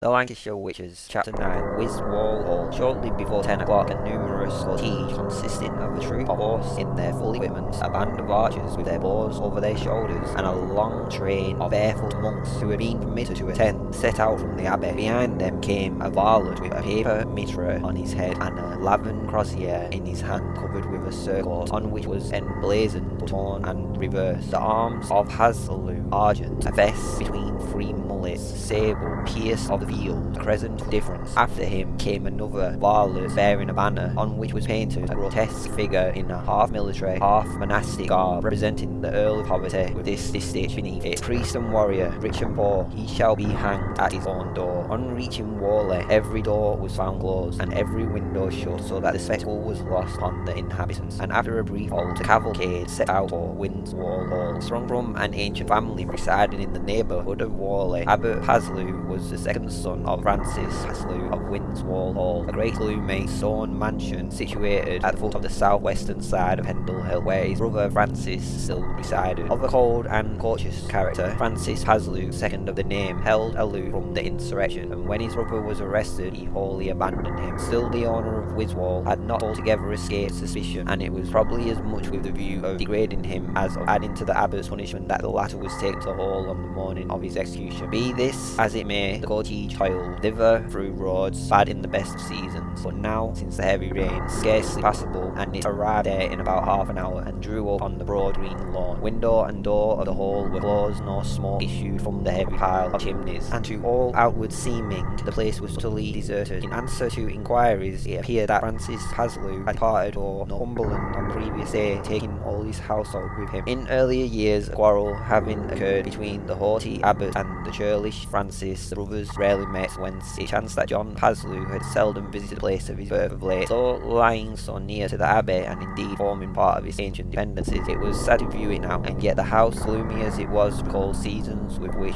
The Lancashire Witches, Chapter 9, Wiswall Hall. Shortly before 10 o'clock, a numerous cortege consisting of a troop of horse in their full equipment, a band of archers with their bows over their shoulders, and a long train of barefoot monks who had been permitted to attend, set out from the abbey. Behind them came a varlet with a paper mitre on his head and a laven crozier in his hand, covered with a surcoat, on which was emblazoned, torn and reversed, the arms of Paslew, argent, a fess between three mullets, sable, pierced of the field, crescent difference. After him came another varlet bearing a banner on which was painted a grotesque figure in a half military, half monastic garb, representing the Earl of Poverty with this distich beneath it. Priest and warrior, rich and poor, he shall be hanged at his own door. On reaching Whalley, every door was found closed, and every window shut, so that the spectacle was lost on the inhabitants. And after a brief halt, the cavalcade set out for Wiswall Hall. Sprung from an ancient family residing in the neighbourhood of Whalley, Abbot Paslew was the second son of Francis Paslew of Wiswall Hall, a great gloomy stone mansion situated at the foot of the southwestern side of Pendle Hill, where his brother Francis still resided. Of a cold and cautious character, Francis Paslew, second of the name, held aloof from the insurrection, and when his brother was arrested, he wholly abandoned him. Still, the owner of Wiswall had not altogether escaped suspicion, and it was probably as much with the view of degrading him as of adding to the abbot's punishment that the latter was taken to Hall on the morning of his execution. Be this as it may, the cortege toiled thither through roads bad in the best seasons, but now, since the heavy rain, scarcely passable, and it arrived there in about half an hour, and drew up on the broad green lawn. Window and door of the hall were closed, no smoke issued from the heavy pile of chimneys, and to all outward seeming, the place was totally deserted. In answer to inquiries, it appeared that Francis Paslew had departed for Northumberland on the previous day, taking all his household with him. In earlier years, a quarrel having occurred between the haughty abbot and the churlish Francis, the brothers rarely met, whence it chanced that John Paslew had seldom visited the place of his birth of late. Though lying so near to the abbey, and indeed forming part of its ancient dependencies, it was sad to view it now, and yet the house, gloomy as it was, recalled seasons with which,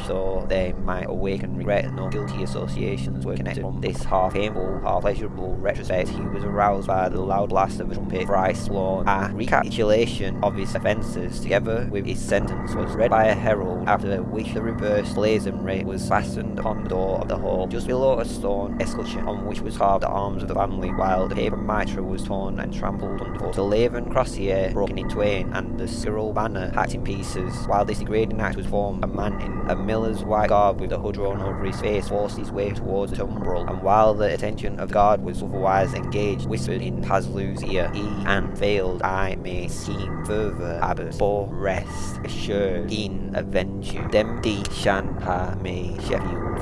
they might awaken regret, no guilty associations were connected from this half painful, half pleasurable retrospect. He was aroused by the loud blast of a trumpet thrice blown. A recapitulation of his offences, together with his sentence, was read by a herald, after which the reversed blazonry was fastened upon the door of the hall, just below a stone escutcheon on which was carved the arms of the family, while the paper mitre was torn and trampled underfoot. The laven crozier broken in twain, and the scroll banner hacked in pieces. While this degrading act was formed, a man in a miller's white garb with the hood drawn over his face forced his way towards the tumbrel, and while the attention of the guard was otherwise engaged, whispered in Paslew's ear, He and failed I may scheme further, abbot, for rest assured in avenge you. Demdike shan ha me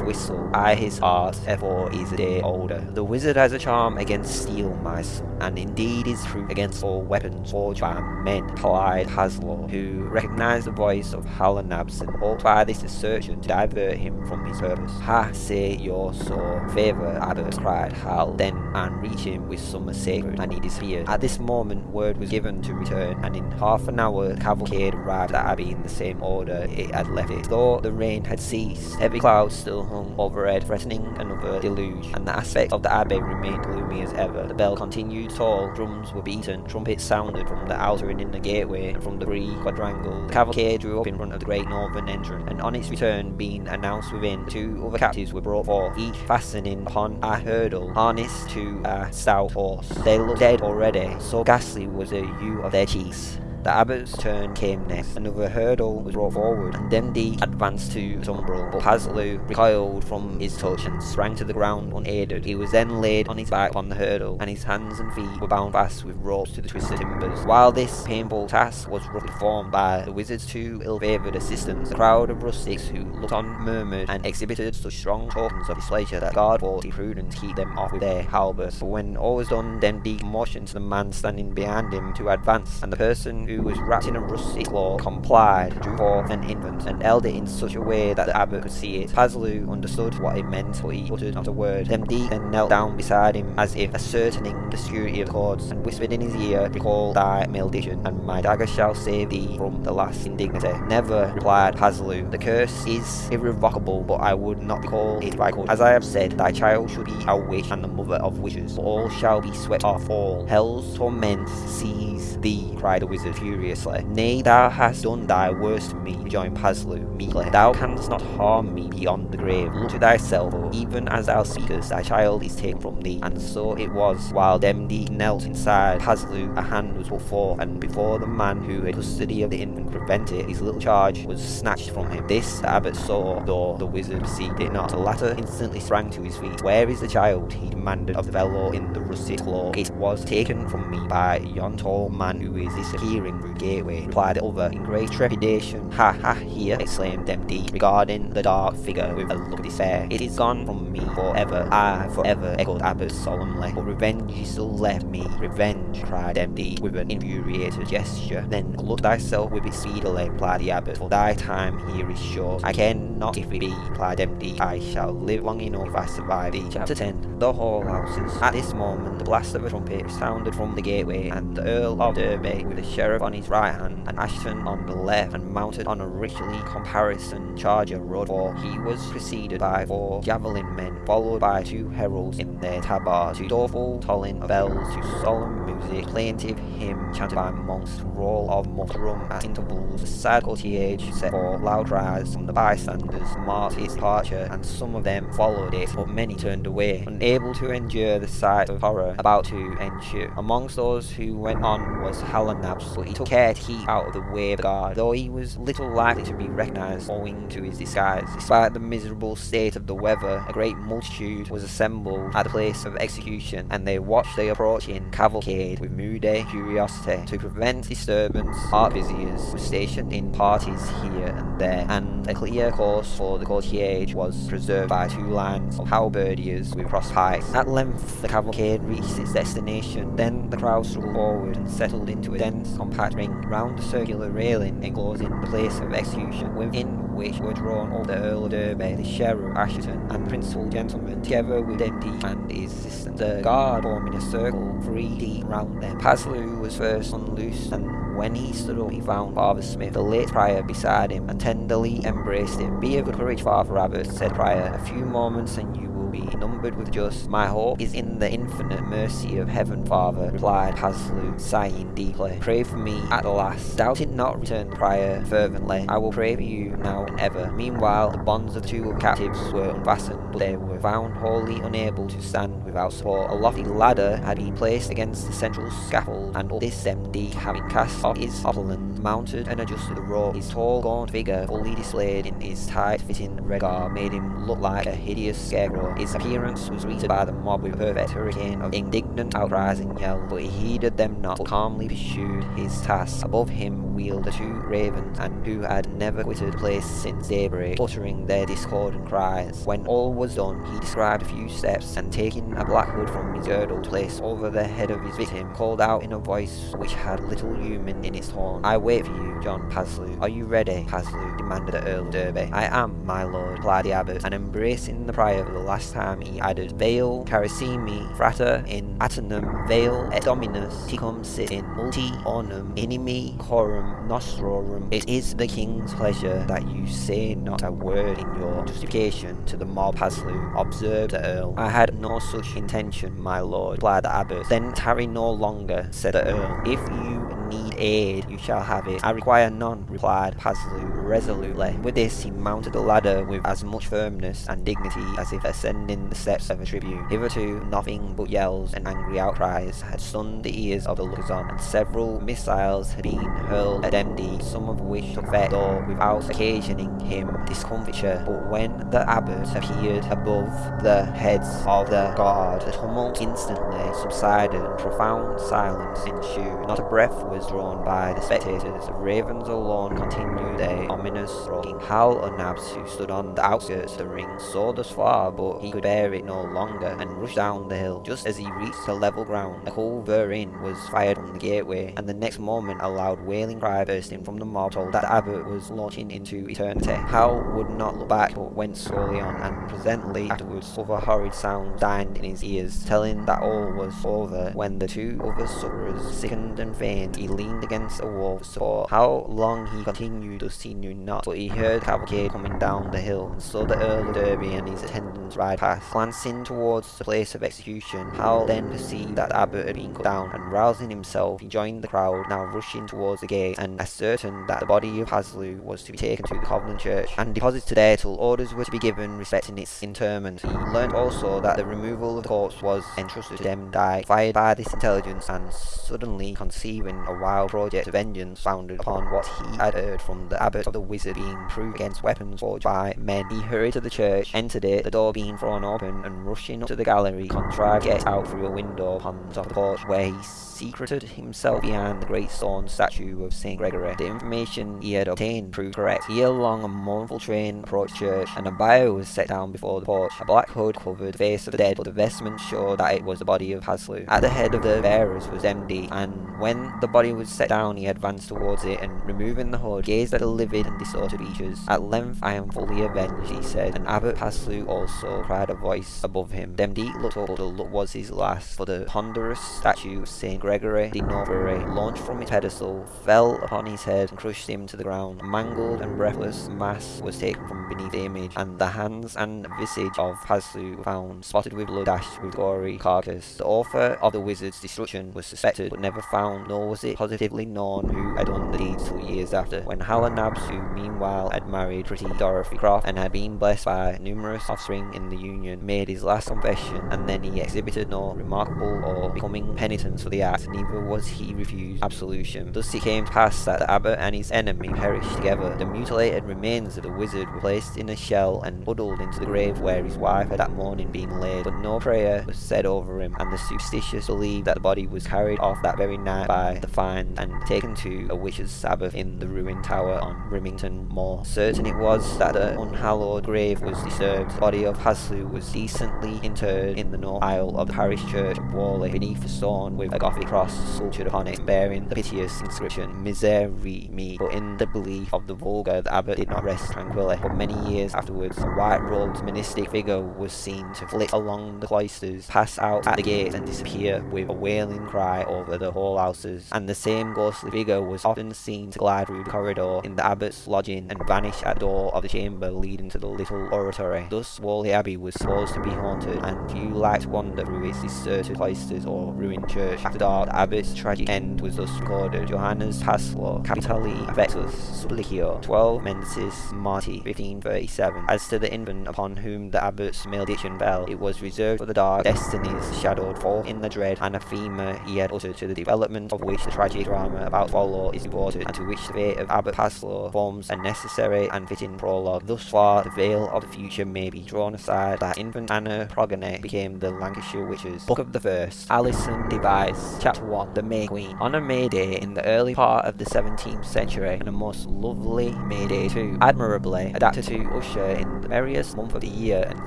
whistle, I his heart ever is a day older. The wizard has a charm against steel, my son, and indeed is proof against all weapons forged by men, replied Paslew, who recognised the voice of Hal Nabson, hoped by this assertion to divert him from his purpose. Ha, say your so, favour, abbot, cried Hal, then and reached him with some sacred, and he disappeared. At this moment word was given to return, and in half an hour the cavalcade arrived at Abbey in the same order it had left it. Though the rain had ceased, heavy clouds still hung overhead, threatening another deluge, and the aspect of the Abbey remained gloomy as ever. The bell continued toll, drums were beaten, trumpets sounded from the outer and inner gateway, and from the three quadrangles. The cavalcade drew up in front of the great northern entrance, and on its return being announced within, two other captives were brought forth, each fastening upon a hurdle, harnessed to a stout horse. They looked dead already, so ghastly was the hue of their cheeks. The abbot's turn came next. Another hurdle was brought forward, and Demdike advanced to the tumbrel, but Paslew recoiled from his touch and sprang to the ground unaided. He was then laid on his back on the hurdle, and his hands and feet were bound fast with ropes to the twisted timbers. While this painful task was roughly performed by the wizard's two ill-favoured assistants, a crowd of rustics who looked on murmured and exhibited such strong tokens of displeasure that guard thought it prudent to keep them off with their halberds. But when all was done, Demdike motioned to the man standing behind him to advance, and the person who was wrapped in a rusty cloth, complied, drew forth an infant, and held it in such a way that the abbot could see it. Paslew understood what it meant, but he uttered not a word. Demdike then knelt down beside him, as if ascertaining the security of the cords, and whispered in his ear, Recall thy malediction, and my dagger shall save thee from the last indignity. Never, replied Paslew. The curse is irrevocable, but I would not recall it if I could. As I have said, thy child should be a witch and the mother of witches, but all shall be swept off all. Hell's torments seize thee, cried the wizard. Furiously. Nay, thou hast done thy worst to me, rejoined Paslew meekly. Thou canst not harm me beyond the grave. Look to thyself, for even as thou speakest, thy child is taken from thee. And so it was, while Demdike knelt inside Paslew, a hand was put forth, and before the man who had custody of the infant could prevent it, his little charge was snatched from him. This the abbot saw, though the wizard perceived it not. The latter instantly sprang to his feet. Where is the child? he demanded of the fellow in the rusted cloak. It was taken from me by yon tall man who is disappearing the gateway, replied the other in great trepidation. Ha ha, here, exclaimed Demdike, regarding the dark figure with a look of despair. It is gone from me forever. I forever, echoed Abbot solemnly. But revenge is still left me. Revenge, cried Demdike with an infuriated gesture. Then look thyself with it speedily, replied the Abbot, for thy time here is short. I care not if it be, replied Demdike. I shall live long enough if I survive thee. Chapter 10 The Hall Houses. At this moment, the blast of a trumpet sounded from the gateway, and the Earl of Derby, with the sheriff on his right hand, and Ashton on the left, and mounted on a richly caparisoned charger, rode for. He was preceded by four javelin men, followed by two heralds in their tabards, to doleful tolling of bells, to solemn music, plaintive hymn chanted by monks, to roll of drum at intervals. The sad cortege set for loud cries from the bystanders marked its departure, and some of them followed it, but many turned away, unable to endure the sight of horror about to ensue. Amongst those who went on was Hal o' Nabs, but he took care to keep out of the way of the guard, though he was little likely to be recognised owing to his disguise. Despite the miserable state of the weather, a great multitude was assembled at the place of execution, and they watched the approaching cavalcade with moody curiosity. To prevent disturbance, arquebusiers were stationed in parties here and there, and a clear course for the cortege was preserved by two lines of halberdiers with cross pikes. At length the cavalcade reached its destination, then the crowd struggled forward and settled into a dense compact ring round the circular railing enclosing the place of execution, within which were drawn all the Earl of Derby, the Sheriff Ashton, and principal gentlemen, together with Demdike and his assistant. The guard forming a circle three deep round them. Paslew was first unloosed, and when he stood up, he found Father Smith, the late prior, beside him, and tenderly embraced him. Be of good courage, Father Abbot, said Prior. A few moments, and you be numbered with just. My hope is in the infinite mercy of heaven, Father, replied Paslew, sighing deeply. Pray for me at the last. Doubt it not, returned Prior fervently. I will pray for you now and ever. Meanwhile, the bonds of the two captives were unfastened, but they were found wholly unable to stand without support. A lofty ladder had been placed against the central scaffold, and up this Demdike, having cast off his opulent, mounted and adjusted the rope. His tall, gaunt figure, fully displayed in his tight-fitting red garb, made him look like a hideous scarecrow. His appearance was greeted by the mob with a perfect hurricane of indignant outcries and yells, but he heeded them not, but calmly pursued his task. Above him wheeled the two ravens, and who had never quitted the place since daybreak, uttering their discordant cries. When all was done, he described a few steps, and taking a black hood from his girdle, placed over the head of his victim, called out in a voice which had little human in its tone, I wait for you, John Paslew. Are you ready, Paslew? demanded the Earl of Derby. I am, my lord, replied the abbot, and embracing the prior for the last time, he added, Veil carissimi frater in atenum veil et dominus ticum sit in multi ornum inimi corum nostrorum. It is the king's pleasure that you say not a word in your justification to the mob, Paslew, observed the Earl. I had no such intention, my lord, replied the abbot. Then tarry no longer, said the Earl. If you need aid, you shall have it. I require none, replied Paslew resolutely. With this, he mounted the ladder with as much firmness and dignity as if ascending the steps of a tribune. Hitherto, nothing but yells and angry outcries had stunned the ears of the lookers-on, and several missiles had been hurled at Demdike, some of which took effect, though without occasioning him discomfiture. But when the abbot appeared above the heads of the guard, the tumult instantly subsided, and profound silence ensued. Not a breath was drawn by the spectators. The ravens alone continued their ominous roaring. Hal o' Nabs, who stood on the outskirts of the ring, saw thus far, but he could bear it no longer, and rushed down the hill. Just as he reached the level ground, a culverin was fired from the gateway, and the next moment a loud wailing cry bursting from the mob told that the abbot was launching into eternity. Hal would not look back, but went slowly on, and presently afterwards other horrid sounds dined in his ears, telling that all was over, when the two other sufferers, sickened and faint, he leaned against a wall support. How long he continued thus he knew not, but he heard cavalcade coming down the hill, and saw the Earl of Derby and his attendants ride past. Glancing towards the place of execution, Hal then perceived that the abbot had been cut down, and rousing himself, he joined the crowd, now rushing towards the gate, and ascertained that the body of Paslew was to be taken to the Covenant Church, and deposited there till orders were to be given respecting its interment. He learnt also that the removal of the corpse was entrusted to Demdike, fired by this intelligence, and suddenly conceiving a wild project of vengeance founded upon what he had heard from the abbot of the wizard being proof against weapons forged by men. He hurried to the church, entered it, the door being thrown open, and rushing up to the gallery, contrived to get out through a window upon the top of the porch, where he secreted himself behind the great stone statue of St. Gregory. The information he had obtained proved correct. Here along a mournful train approached church, and a bier was set down before the porch. A black hood covered the face of the dead, but the vestments showed that it was the body of Paslew. At the head of the bearers was Demdike, and when the body was set down, he advanced towards it, and removing the hood, gazed at the livid and distorted features. At length I am fully avenged, he said, and Abbot Paslew also cried a voice above him. Demdike looked up, the look was his last, for the ponderous statue of St. Gregory the Novare launched from its pedestal, fell upon his head, and crushed him to the ground. A mangled and breathless mass was taken from beneath the image, and the hands and visage of were found, spotted with blood, dashed with gory carcass. The author of the wizard's destruction was suspected, but never found, nor was it positively known who had done the deed two years after, when Hal o' Nabs, who meanwhile had married pretty Dorothy Croft, and had been blessed by numerous offspring in the union, made his last confession, and then he exhibited no remarkable or becoming penitence for the act, neither was he refused absolution. Thus it came to pass that the abbot and his enemy perished together. The mutilated remains of the wizard were placed in a shell and huddled into the grave where his wife had that morning been laid, but no prayer was said over him, and the superstitious believed that the body was carried off that very night by the and taken to a witch's sabbath in the ruined tower on Rimington Moor. Certain it was that the unhallowed grave was disturbed. The body of Paslew was decently interred in the north aisle of the parish church of Whalley, beneath a stone with a Gothic cross sculptured upon it, bearing the piteous inscription Misere me. But in the belief of the vulgar, the abbot did not rest tranquilly. For many years afterwards, a white-robed mystic figure was seen to flit along the cloisters, pass out at the gate, and disappear with a wailing cry over the whole houses. And the same ghostly figure was often seen to glide through the corridor in the abbot's lodging and vanish at the door of the chamber leading to the little oratory. Thus, Whalley Abbey was supposed to be haunted, and few liked to wander through its deserted cloisters or ruined church. After dark, the abbot's tragic end was thus recorded. Johannes Paslew, Capitali Affectus Supplicio, 12 Mensis Marti, 1537. As to the infant upon whom the abbot's malediction fell, it was reserved for the dark destinies shadowed forth in the dread anathema he had uttered to the development of which the tragic drama about follow is devoted, and to which the fate of Abbot Paslew forms a necessary and fitting prologue. Thus far, the veil of the future may be drawn aside that infant Anna Progone became the Lancashire Witches. Book of the Verse, Alison Device, Chapter 1, The May Queen. On a May Day in the early part of the 17th century, and a most lovely May Day too, admirably adapted to usher in the merriest month of the year and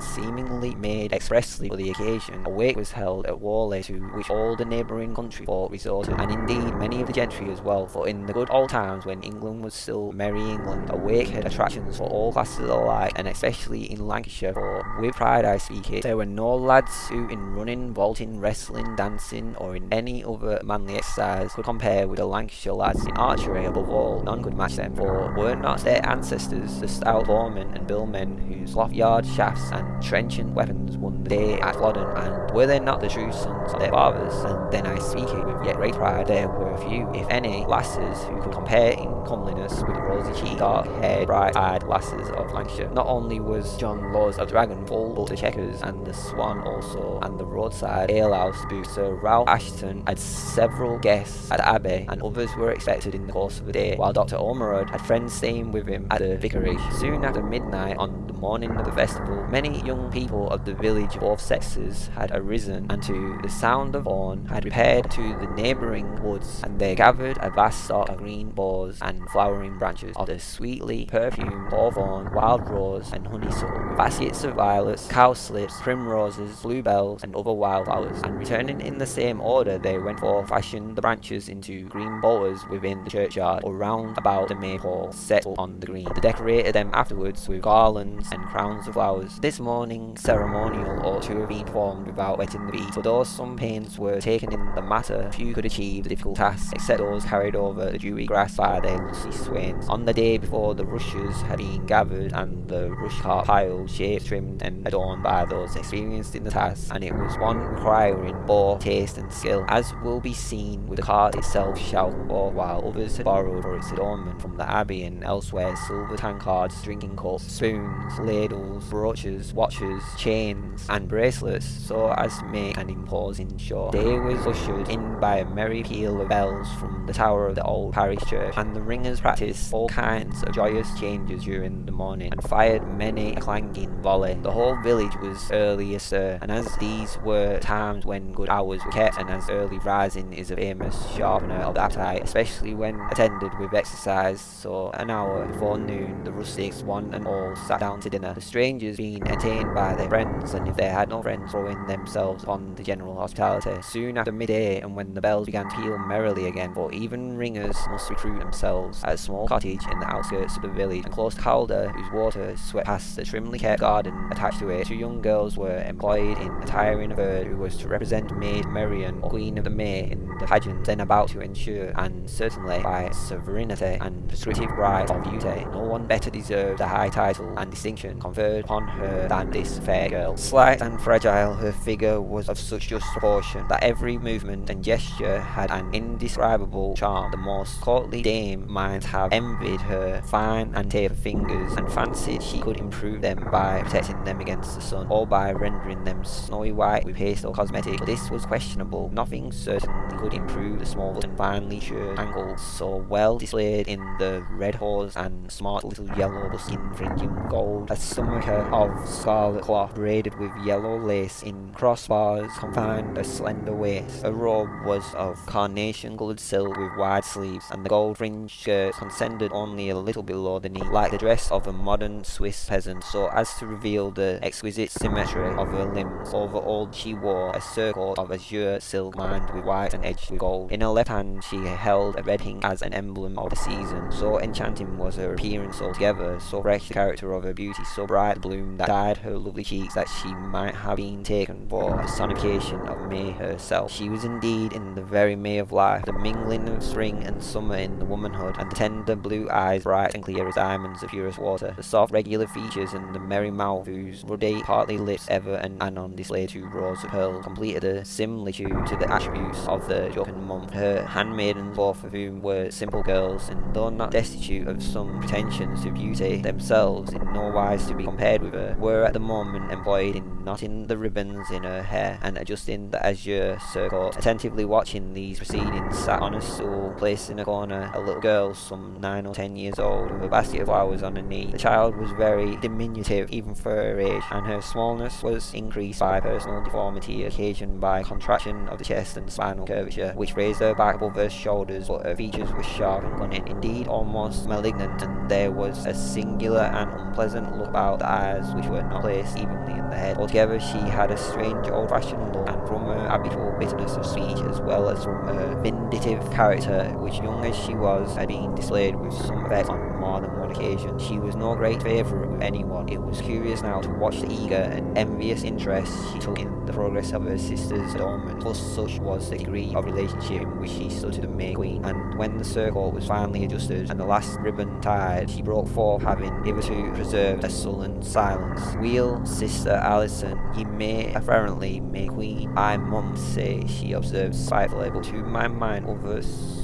seemingly made expressly for the occasion, a wake was held at Whalley to which all the neighbouring country folk resorted, and indeed many of the gentry as well, for in the good old times when England was still merry England, a wake had attractions for all classes alike, and especially in Lancashire, for with pride I speak it, there were no lads who in running, vaulting, wrestling, dancing, or in any other manly exercise could compare with the Lancashire lads in archery above all, none could match them, for were not their ancestors the stout bowmen and billmen whose loft-yard shafts and trenchant weapons won the day at Flodden, and were they not the true sons of their fathers? And then I speak it with yet great pride, there were few, if any, lasses who could compare in comeliness with the rosy-cheeked, dark-haired, bright-eyed lasses of Lancashire. Not only was John Laws of Dragon full, but the Chequers, and the Swan also, and the roadside alehouse booth, Sir Ralph Ashton had several guests at the Abbey, and others were expected in the course of the day, while Dr. Ormerod had friends staying with him at the vicarage. Soon after midnight on the morning of the festival, many young people of the village of both sexes had arisen, and to the sound of horn had repaired to the neighbouring woods, and they gathered a vast stock of green boughs and flowering branches of the sweetly perfumed hawthorn, wild rose, and honeysuckle, with baskets of violets, cowslips, primroses, bluebells, and other wildflowers, and returning in the same order they went forth, fashioned the branches into green boughs within the churchyard, or round about the maypole set up on the green. They decorated them afterwards with garlands and crowns of flowers. This morning ceremonial ought to have been performed without wetting the beat, for though some pains were taken in the matter, few could achieve the difficult task task, except those carried over the dewy grass by their lusty swains. On the day before the rushes had been gathered and the rush cart piled, shaped, trimmed and adorned by those experienced in the task, and it was one requiring both taste and skill, as will be seen with the cart itself shouting for, while others had borrowed for its adornment from the abbey and elsewhere silver tankards, drinking cups, spoons, ladles, brooches, watches, chains, and bracelets, so as to make an imposing show. Day was ushered in by a merry peal of bells from the tower of the old parish church, and the ringers practised all kinds of joyous changes during the morning, and fired many a clanging volley. The whole village was early astir, and as these were times when good hours were kept, and as early rising is a famous sharpener of the appetite, especially when attended with exercise, so an hour before noon the rustics one and all sat down to dinner, the strangers being entertained by their friends, and if they had no friends, throwing themselves upon the general hospitality. Soon after midday, and when the bells began to peal merrily again, for even ringers must recruit themselves, at a small cottage in the outskirts of the village, and close to Calder, whose water swept past the trimly kept garden attached to it, two young girls were employed in attiring a bird who was to represent Maid Marian, or Queen of the May, in the pageant then about to ensure, and certainly by sovereignty and prescriptive right of beauty, no one better deserved the high title and distinction conferred upon her than this fair girl. Slight and fragile, her figure was of such just proportion that every movement and gesture had an indescribable charm. The most courtly dame might have envied her fine and taper fingers, and fancied she could improve them by protecting them against the sun, or by rendering them snowy white with paste or cosmetic. But this was questionable. Nothing certainly could improve the small and finely shirred ankles so well displayed in the red hose and smart little yellow skin fringing gold, a stomacher of scarlet cloth braided with yellow lace in crossbars confined a slender waist. A robe was of carnation coloured silk with wide sleeves, and the gold fringed skirt descended only a little below the knee, like the dress of a modern Swiss peasant, so as to reveal the exquisite symmetry of her limbs. Over all she wore a surcoat of azure silk lined with white and edged with gold. In her left hand she held a red pink as an emblem of the season. So enchanting was her appearance altogether, so fresh the character of her beauty, so bright the bloom that dyed her lovely cheeks that she might have been taken for a personification of May herself. She was indeed in the very May of life, the mingling of spring and summer in the womanhood, and the tender blue eyes bright and clear as diamonds of purest water, the soft regular features and the merry mouth whose ruddy partly lips ever and anon displayed two rows of pearls, completed a similitude to the attributes of the jocund month. Her handmaidens, both of whom were simple girls, and though not destitute of some pretensions to beauty themselves, in no wise to be compared with her, were at the moment employed in knotting the ribbons in her hair and adjusting the azure surcoat. Attentively watching these proceedings sat on a stool placed in a corner a little girl some nine or ten years old with a basket of flowers on her knee. The child was very diminutive even for her age, and her smallness was increased by personal deformity occasioned by contraction of the chest and spinal curvature, which raised her back above her shoulders, but her features were sharp and cunning, indeed almost malignant, and there was a singular and unpleasant look about the eyes which were not placed evenly in the head. Altogether she had a strange old-fashioned look, and from her habitual bitterness of speech, as well as from her vindictive character, which young as she was, had been displayed with some effect on more than one occasion. She was no great favourite with anyone. It was curious now to watch the eager and envious interest she took in the progress of her sister's adornment, plus such was the degree of relationship in which she stood to the May Queen, and when the circle was finally adjusted and the last ribbon tied, she broke forth, having hitherto preserved a sullen silence. Weel, sister Alison, ye may apparently May Queen. I must say, she observed spitefully, but to my mind others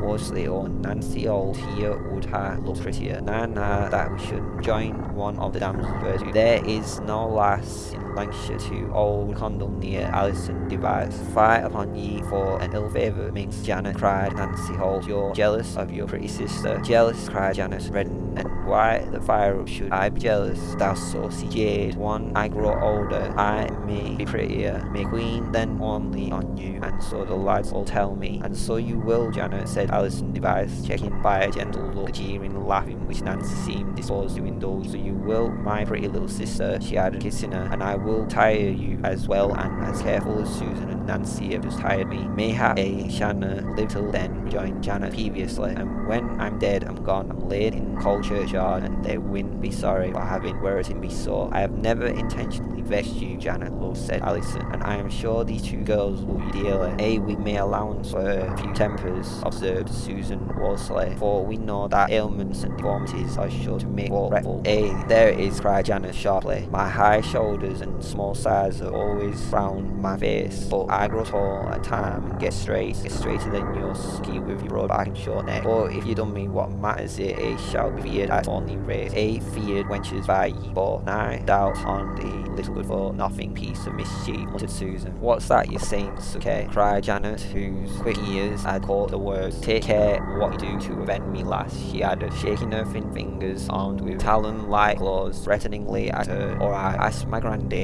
Worsley or Nancy Holt here would ha look prettier. Nana that we should join one of the damsels virtue. There is no lass in Lancashire to old Condell near Alison Device. Fight upon ye for an ill favour, Minx Janet, cried Nancy Holt. You're jealous of your pretty sister. Jealous, cried Janet, reddened and why the fire should I be jealous, thou saucy jade? One I grow older, I may be prettier, may queen then only on you, and so the lads all tell me. And so you will, Janet, said Alison Device, checking by a gentle look, jeering, laughing, which Nancy seemed disposed to indulge. So you will, my pretty little sister, she added, kissing her, and I will tire you as well and as careful as Susan and Nancy have just tired me. Mayhap a shanna live then, rejoined Janet peevishly, and when I'm dead, I'm gone, I'm laid in cold churchyard, and they wouldn't be sorry for having it me so. I have never intentionally vexed you, Janet Lowe said Alison, and I am sure these two girls will be dearly. A, we may allowance for a few tempers, observed Susan Worsley, for we know that ailments and deformities are sure to make war fretful. A, there it is, cried Janet sharply. My high shoulders and small size are always round my face, but I grow tall at time and get straight, get straighter than your ski with your broad back and short neck. But if you done me what matters it, A shall be feared at only rate. A feared wenches by ye, but nigh doubt on the little good for nothing piece of mischief, muttered Susan. What's that you're saying, Suke? cried Janet, whose quick ears had caught the words. Take care what you do to avenge me, lass, she added, shaking her thin fingers armed with talon-like claws threateningly at her. Or I asked my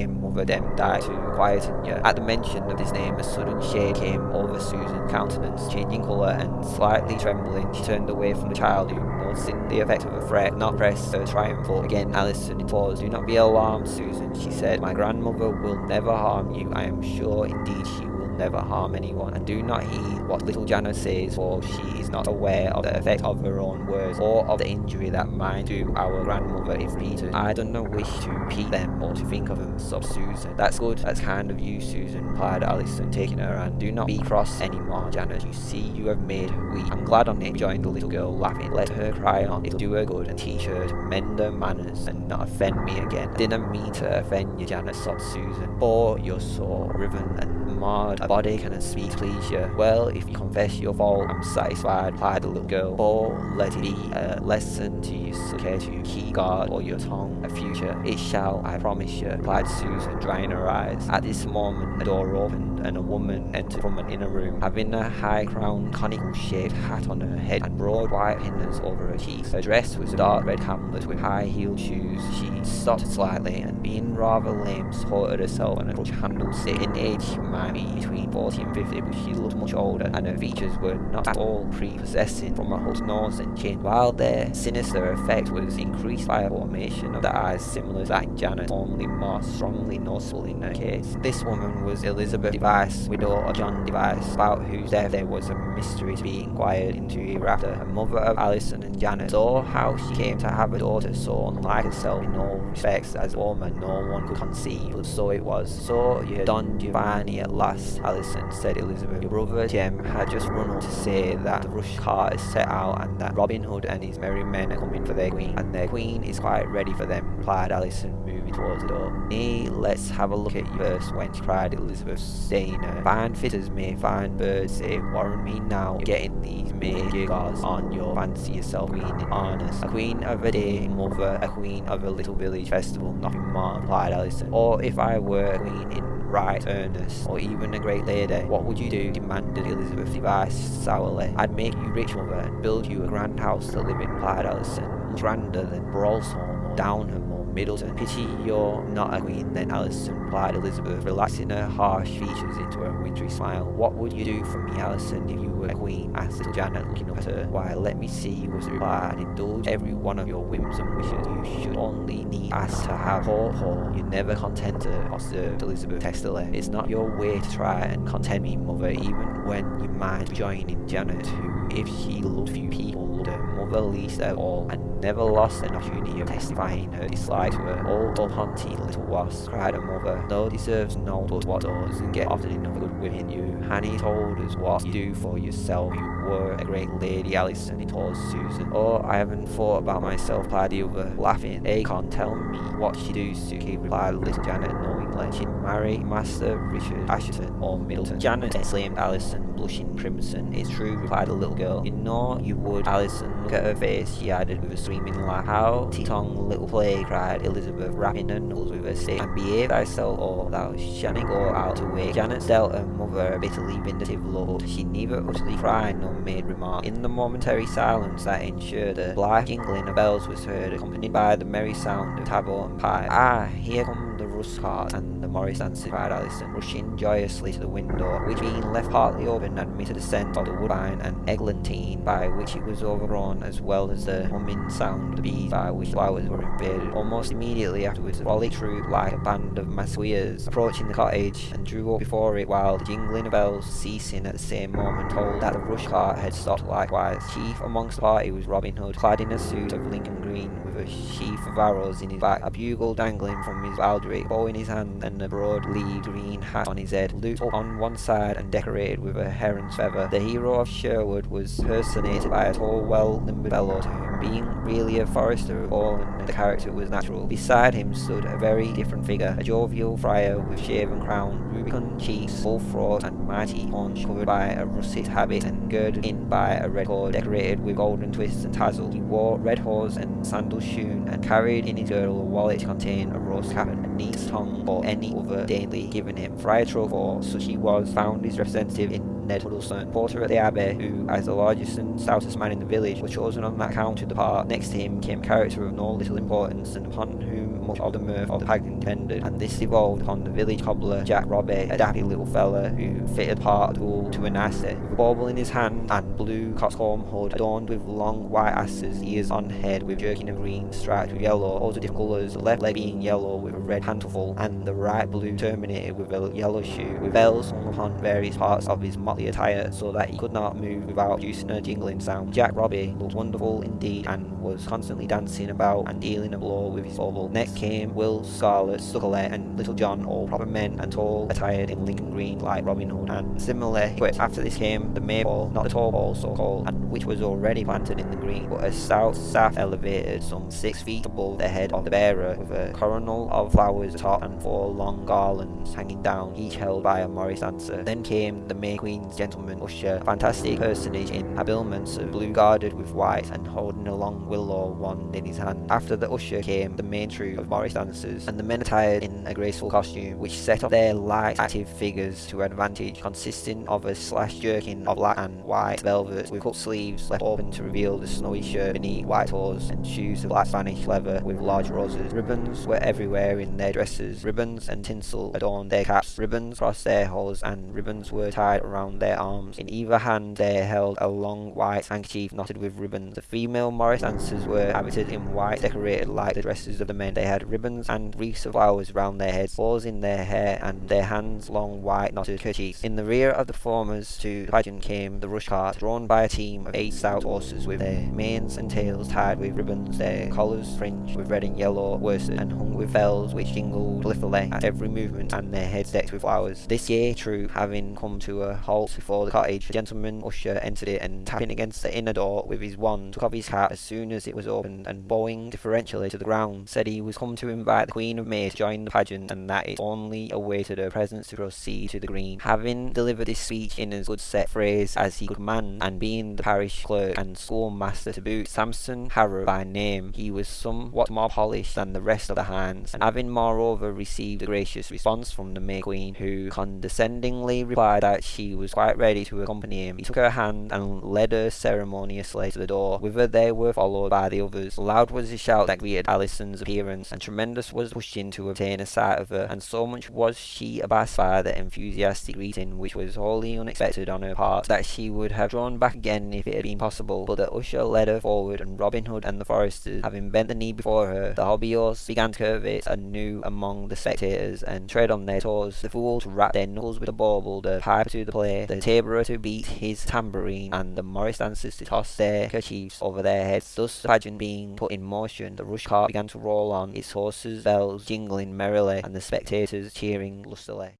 grandame mother Demdike to quieten. At the mention of his name, a sudden shade came over Susan's countenance, changing colour and slightly trembling. She turned away from the child who, noticing the effect of a threat, not pressed her triumphal. Again, Alison paused. Do not be alarmed, Susan, she said. My grandmother will never harm you. I am sure indeed she will never harm anyone, and do not heed what little Janet says, for she is not aware of the effect of her own words, or of the injury that might do our grandmother if repeated. I do not wish to repeat them, or to think of them, sobbed Susan. That's good, that's kind of you, Susan, replied Alison, taking her hand. Do not be cross any more, Janet. You see you have made her weep. I'm glad on it, rejoined the little girl, laughing. Let her cry on. It'll do her good, and teach her to mend her manners, and not offend me again. I didn't mean to offend you, Janet, sobbed Susan. For you're so riven and marred body cannot speak please you. Well, if you confess your fault, I'm satisfied, replied the little girl. Or let it be a lesson to you, so care to keep guard or your tongue a future. It shall, I promise you, replied Susan, drying her eyes. At this moment, a door opened and a woman entered from an inner room, having a high-crowned, conical-shaped hat on her head and broad white pinners over her cheeks. Her dress was dark red camlet with high-heeled shoes. She stopped slightly and, being rather lame, supported herself on a crutch-handled stick. In age, she might be between 40 and 50, but she looked much older, and her features were not at all prepossessing from her hooked nose and chin, while their sinister effect was increased by a formation of the eyes similar to that Janet, only more strongly noticeable in her case. This woman was Elizabeth Device, widow of John Device, about whose death there was a mystery to be inquired into hereafter, mother of Alison and Janet. saw how she came to have a daughter so unlike herself in all respects as a woman no one could conceive, but so it was. So you Don Giovanni at last, Alison, said Elizabeth. Your brother Jem had just run up to say that the rush cart is set out and that Robin Hood and his merry men are coming for their queen, and their queen is quite ready for them, replied Alison, moving towards the door. Nay, let's have a look at you first, wench, cried Elizabeth, staying her. Fine fitters may fine birds say, warrant me now, getting these major gods on your fancy yourself queen in harness. A queen of a day mother, a queen of a little village festival, nothing more, replied Alison. Or if I were queen in right earnest, or even a great lady, what would you do? demanded Elizabeth Device sourly. I'd make you rich, mother, and build you a grand house to live in, replied Alison, grander than Browsholme or Downham Middleton. Pity you're not a queen then, Alison, replied Elizabeth, relaxing her harsh features into a wintry smile. What would you do for me, Alison, if you were a queen? asked little Janet, looking up at her. Why, let me see, was the reply, and indulge every one of your whims and wishes. You should only need ask to have poor Paul. You're never contented, observed Elizabeth testily. It's not your way to try and content me, mother, even when you mind joining Janet, who, if she loved few people, loved her mother least of all, and never lost an opportunity of testifying her dislike to her. Old hunty little wasp, cried her mother. No deserves no but what doesn't get often enough good within you. Hanny told us what you do for yourself. You were a great lady, Alison, he told Susan. Oh, I haven't thought about myself, replied the other, laughing. Can't tell me what she do, Suki, replied little Janet knowingly. She'd marry Master Richard Asherton or Middleton. Janet exclaimed Alison, blushing crimson. It's true, replied the little girl. You know you would, Alison. Look at her face, she added with a screaming laugh. How tongue little play, cried Elizabeth, rapping her knuckles with her stick. And behave thyself, or thou shan't go out to wake. Janet dealt her mother a bitterly vindictive look. She neither utterly cried nor made remark. In the momentary silence that ensured a blithe jingling of bells was heard, accompanied by the merry sound of tabor and pipe. Ah, here come the rush cart and the Morris dancers, cried Alison, rushing joyously to the window, which being left partly open admitted the scent of the woodbine and eglantine by which it was overgrown, as well as the humming sound of the bees by which flowers were invaded. Almost immediately afterwards, the frolic troop, like a band of masqueraders, approaching the cottage, and drew up before it, while the jingling of bells, ceasing at the same moment, told that the rush cart had stopped likewise. Chief amongst the party was Robin Hood, clad in a suit of Lincoln green, with a sheaf of arrows in his back, a bugle dangling from his baldric, bow in his hand, and a broad leaved green hat on his head, looped on one side and decorated with a heron's feather. The hero of Sherwood was personated by a tall, well-limbered fellow to whom being really a forester of all and the character was natural. Beside him stood a very different figure, a jovial friar with shaven crown, rubicund cheeks, full throat and mighty haunch covered by a russet habit and girded in by a red cord decorated with golden twists and tassels. He wore red hose and sandals shoon and carried in his girdle a wallet to contain a roast cap and neat's tongue or any other daily given him. Friar Truffaut, such he was, found his representative in Ned Huddleston, porter at the Abbey, who, as the largest and stoutest man in the village, was chosen on that count to depart. Next to him came a character of no little importance, and upon whom much of the mirth of the pagan depended, and this devolved upon the village cobbler, Jack Robbie, a dappy little fella who fitted part of the wool to a nicety. With a bauble in his hand, and blue cockscomb hood adorned with long white asses, ears on head with jerkin of green striped with yellow, all the different colours, the left leg being yellow with a red handful, and the right blue terminated with a yellow shoe, with bells hung upon various parts of his motley attire, so that he could not move without producing a jingling sound. Jack Robbie looked wonderful indeed, and was constantly dancing about and dealing a blow with his bauble. Next came Will Scarlet, Succolet, and Little John, all proper men and tall, attired in Lincoln green like Robin Hood, and similarly equipped. After this came the maypole, not the tall pole so called, and which was already planted in the green, but a stout staff elevated some six feet above the head of the bearer, with a coronal of flowers atop and four long garlands hanging down, each held by a Morris dancer. Then came the May Queen's gentleman usher, a fantastic personage in habiliments of blue guarded with white and holding a long willow wand in his hand. After the usher came the main troop of Morris dancers, and the men attired in a graceful costume, which set off their light active figures to advantage, consisting of a slash jerkin of black and white velvet with cut sleeves left open to reveal the snowy shirt beneath white hose and shoes of black Spanish leather with large roses. Ribbons were everywhere in their dresses. Ribbons and tinsel adorned their caps. Ribbons crossed their hose and ribbons were tied around their arms. In either hand they held a long white handkerchief knotted with ribbons. The female Morris dancers were habited in white, decorated like the dresses of the men. They had ribbons and wreaths of flowers round their heads, bows in their hair, and their hands long white knotted kerchiefs. In the rear of the formers to the pageant came the rush cart, drawn by a team of eight stout horses with their manes and tails tied with ribbons, their collars fringed with red and yellow worsted, and hung with bells which jingled blithely at every movement, and their heads decked with flowers. This gay troop having come to a halt before the cottage, the gentleman usher entered it, and tapping against the inner door with his wand, took off his hat as soon as it was opened, and bowing deferentially to the ground, said he was come to invite the Queen of May to join the pageant, and that it only awaited her presence to proceed to the green. Having delivered this speech in as good set phrase as he could command, and being the parish clerk and schoolmaster to boot, Samson Harrow by name, he was somewhat more polished than the rest of the hands, and having moreover received a gracious response from the May Queen, who condescendingly replied that she was quite ready to accompany him, he took her hand and led her ceremoniously to the door, whither they were followed by the others. Loud was the shout that greeted Alison's appearance, and tremendous was the pushing to obtain a sight of her, and so much was she abashed by the enthusiastic greeting, which was wholly unexpected on her part, that she would have drawn back again if it had been possible, but the usher led her forward, and Robin Hood and the foresters, having bent the knee before her, the hobby horse began to curvet anew among the spectators, and tread on their toes, the fool to rap their knuckles with the bauble, the piper to the play, the tabourer to beat his tambourine, and the Morris dancers to toss their kerchiefs over their heads. Thus the pageant being put in motion, the rush cart began to roll on, its horses' bells jingling merrily, and the spectators cheering lustily.